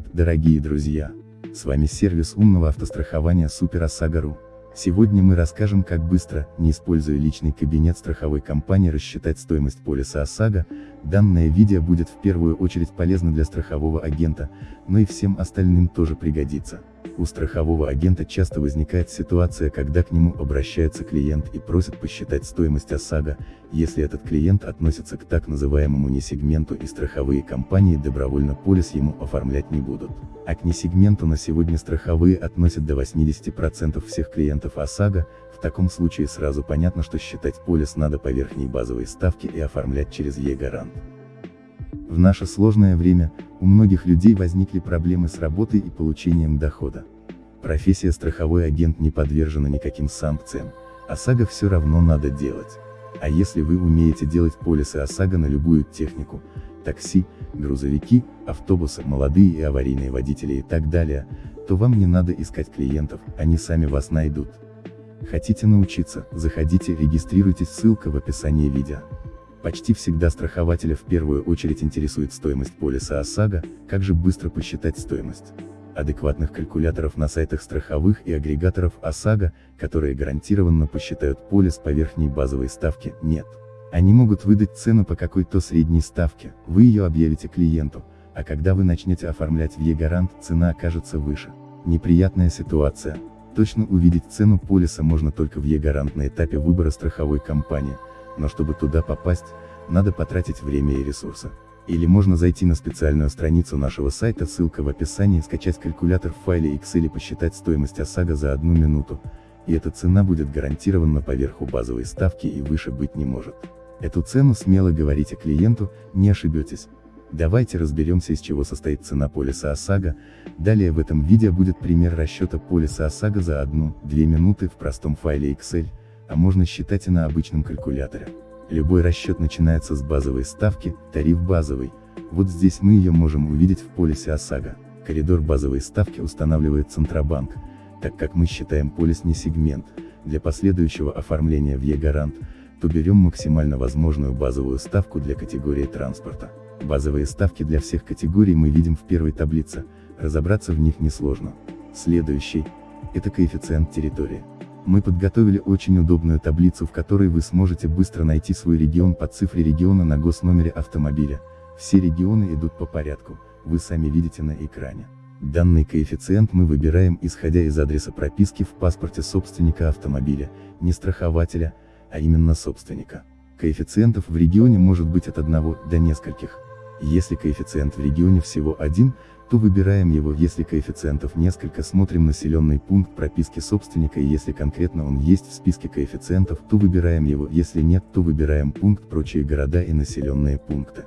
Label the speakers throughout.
Speaker 1: Привет, дорогие друзья! С вами сервис умного автострахования Супер ОСАГО.ру. Сегодня мы расскажем как быстро, не используя личный кабинет страховой компании рассчитать стоимость полиса ОСАГО, данное видео будет в первую очередь полезно для страхового агента, но и всем остальным тоже пригодится. У страхового агента часто возникает ситуация, когда к нему обращается клиент и просит посчитать стоимость ОСАГО, если этот клиент относится к так называемому несегменту и страховые компании добровольно полис ему оформлять не будут. А к несегменту на сегодня страховые относят до 80% всех клиентов ОСАГО, в таком случае сразу понятно, что считать полис надо по верхней базовой ставке и оформлять через Е-гарант. В наше сложное время, у многих людей возникли проблемы с работой и получением дохода. Профессия страховой агент не подвержена никаким санкциям, ОСАГО все равно надо делать. А если вы умеете делать полисы ОСАГО на любую технику, такси, грузовики, автобусы, молодые и аварийные водители и так далее, то вам не надо искать клиентов, они сами вас найдут. Хотите научиться, заходите, регистрируйтесь, ссылка в описании видео. Почти всегда страхователя в первую очередь интересует стоимость полиса ОСАГО, как же быстро посчитать стоимость. Адекватных калькуляторов на сайтах страховых и агрегаторов ОСАГО, которые гарантированно посчитают полис по верхней базовой ставке, нет. Они могут выдать цену по какой-то средней ставке, вы ее объявите клиенту, а когда вы начнете оформлять в Е-гарант, цена окажется выше. Неприятная ситуация. Точно увидеть цену полиса можно только в Е-гарант на этапе выбора страховой компании, но чтобы туда попасть, надо потратить время и ресурсы. Или можно зайти на специальную страницу нашего сайта, ссылка в описании, скачать калькулятор в файле Excel и посчитать стоимость ОСАГО за одну минуту, и эта цена будет гарантированно поверху базовой ставки и выше быть не может. Эту цену смело говорите клиенту, не ошибетесь. Давайте разберемся из чего состоит цена полиса ОСАГО, далее в этом видео будет пример расчета полиса ОСАГО за 1-2 минуты в простом файле Excel, а можно считать и на обычном калькуляторе. Любой расчет начинается с базовой ставки, тариф базовый, вот здесь мы ее можем увидеть в полисе ОСАГО. Коридор базовой ставки устанавливает Центробанк, так как мы считаем полис не сегмент, для последующего оформления в Е-гарант, то берем максимально возможную базовую ставку для категории транспорта. Базовые ставки для всех категорий мы видим в первой таблице, разобраться в них несложно. Следующий, это коэффициент территории. Мы подготовили очень удобную таблицу, в которой вы сможете быстро найти свой регион по цифре региона на госномере автомобиля. Все регионы идут по порядку, вы сами видите на экране. Данный коэффициент мы выбираем исходя из адреса прописки в паспорте собственника автомобиля, не страхователя, а именно собственника. Коэффициентов в регионе может быть от одного до нескольких. Если коэффициент в регионе всего один, то выбираем его, если коэффициентов несколько, смотрим населенный пункт прописки собственника и если конкретно он есть в списке коэффициентов, то выбираем его, если нет, то выбираем пункт прочие города и населенные пункты.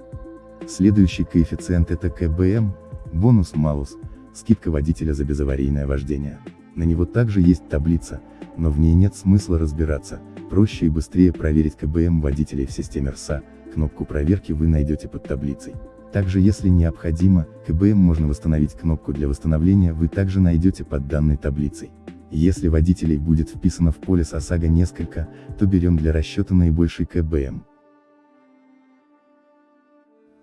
Speaker 1: Следующий коэффициент это КБМ, бонус-малус, скидка водителя за безаварийное вождение. На него также есть таблица, но в ней нет смысла разбираться, проще и быстрее проверить КБМ водителей в системе РСА, кнопку проверки вы найдете под таблицей. Также если необходимо, КБМ можно восстановить кнопку для восстановления вы также найдете под данной таблицей. Если водителей будет вписано в полис ОСАГО несколько, то берем для расчета наибольший КБМ.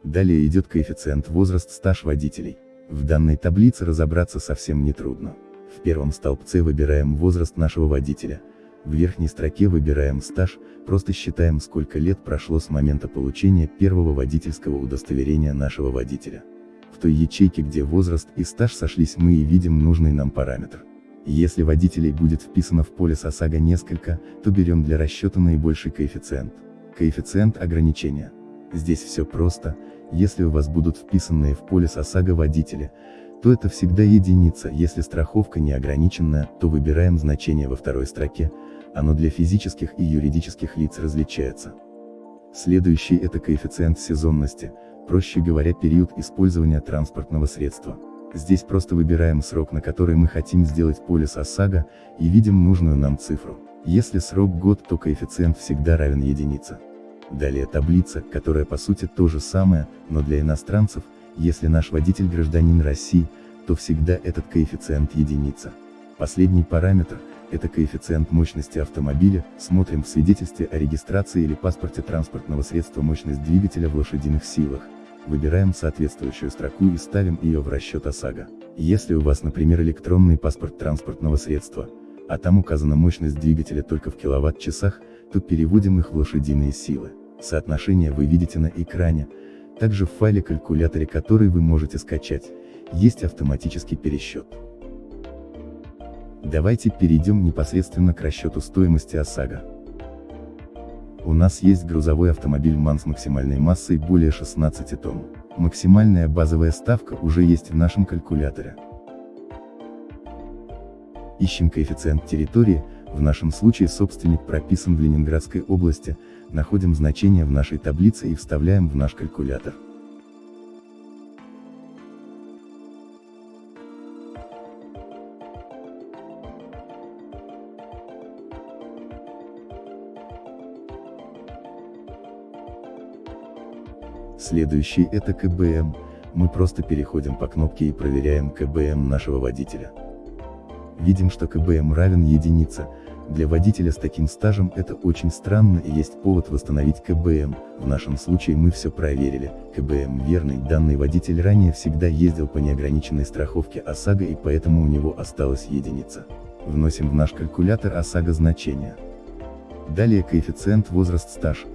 Speaker 1: Далее идет коэффициент возраст стаж водителей. В данной таблице разобраться совсем не трудно. В первом столбце выбираем возраст нашего водителя, в верхней строке выбираем стаж, просто считаем сколько лет прошло с момента получения первого водительского удостоверения нашего водителя. В той ячейке, где возраст и стаж сошлись мы и видим нужный нам параметр. Если водителей будет вписано в поле ОСАГО несколько, то берем для расчета наибольший коэффициент. Коэффициент ограничения. Здесь все просто, если у вас будут вписанные в полис ОСАГО водители, то это всегда единица, если страховка не ограниченная, то выбираем значение во второй строке, оно для физических и юридических лиц различается. Следующий это коэффициент сезонности, проще говоря период использования транспортного средства. Здесь просто выбираем срок на который мы хотим сделать полис ОСАГО, и видим нужную нам цифру. Если срок год, то коэффициент всегда равен единице. Далее таблица, которая по сути то же самое, но для иностранцев, если наш водитель гражданин России, то всегда этот коэффициент единица. Последний параметр, это коэффициент мощности автомобиля, смотрим в свидетельстве о регистрации или паспорте транспортного средства мощность двигателя в лошадиных силах. Выбираем соответствующую строку и ставим ее в расчет ОСАГО. Если у вас, например, электронный паспорт транспортного средства, а там указана мощность двигателя только в киловатт-часах, то переводим их в лошадиные силы. Соотношение вы видите на экране, также в файле калькуляторе, который вы можете скачать, есть автоматический пересчет. Давайте перейдем непосредственно к расчету стоимости ОСАГО. У нас есть грузовой автомобиль МАН с максимальной массой более 16 тонн. Максимальная базовая ставка уже есть в нашем калькуляторе. Ищем коэффициент территории, в нашем случае собственник прописан в Ленинградской области, находим значение в нашей таблице и вставляем в наш калькулятор. Следующий это КБМ, мы просто переходим по кнопке и проверяем КБМ нашего водителя. Видим, что КБМ равен единице, для водителя с таким стажем это очень странно и есть повод восстановить КБМ, в нашем случае мы все проверили, КБМ верный, данный водитель ранее всегда ездил по неограниченной страховке ОСАГО и поэтому у него осталась единица. Вносим в наш калькулятор ОСАГО значение. Далее коэффициент возраст стаж,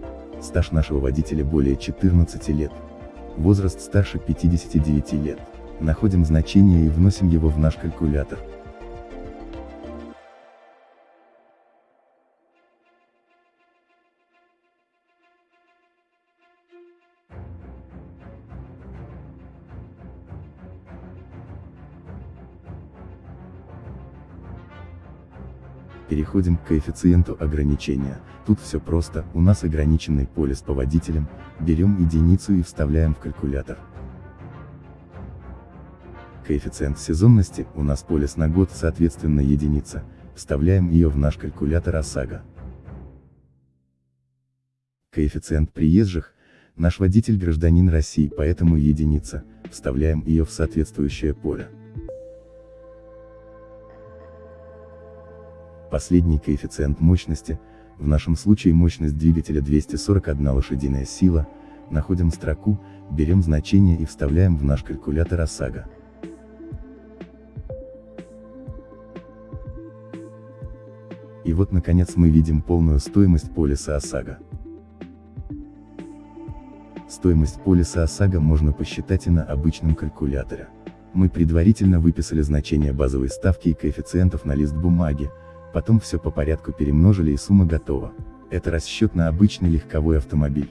Speaker 1: Стаж нашего водителя более 14 лет. Возраст старше 59 лет. Находим значение и вносим его в наш калькулятор. Переходим к коэффициенту ограничения. Тут все просто, у нас ограниченный полис по водителям, берем единицу и вставляем в калькулятор. Коэффициент сезонности, у нас полис на год, соответственно единица, вставляем ее в наш калькулятор ОСАГО. Коэффициент приезжих, наш водитель гражданин России, поэтому единица, вставляем ее в соответствующее поле. Последний коэффициент мощности, в нашем случае мощность двигателя 241 лошадиная сила, находим строку, берем значение и вставляем в наш калькулятор ОСАГО. И вот наконец мы видим полную стоимость полиса ОСАГО. Стоимость полиса ОСАГО можно посчитать и на обычном калькуляторе. Мы предварительно выписали значения базовой ставки и коэффициентов на лист бумаги, потом все по порядку перемножили и сумма готова. Это расчет на обычный легковой автомобиль.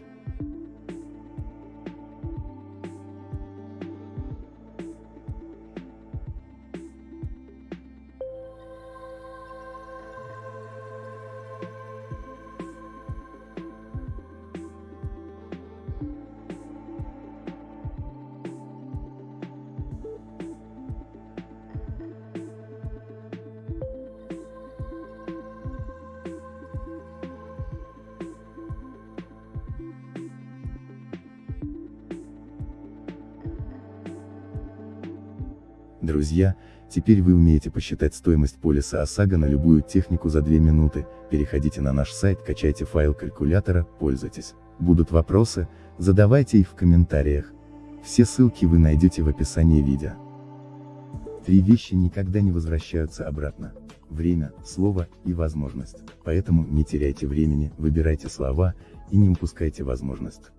Speaker 1: Друзья, теперь вы умеете посчитать стоимость полиса ОСАГО на любую технику за 2 минуты, переходите на наш сайт, качайте файл калькулятора, пользуйтесь. Будут вопросы, задавайте их в комментариях. Все ссылки вы найдете в описании видео. Три вещи никогда не возвращаются обратно. Время, слово и возможность. Поэтому не теряйте времени, выбирайте слова и не упускайте возможность.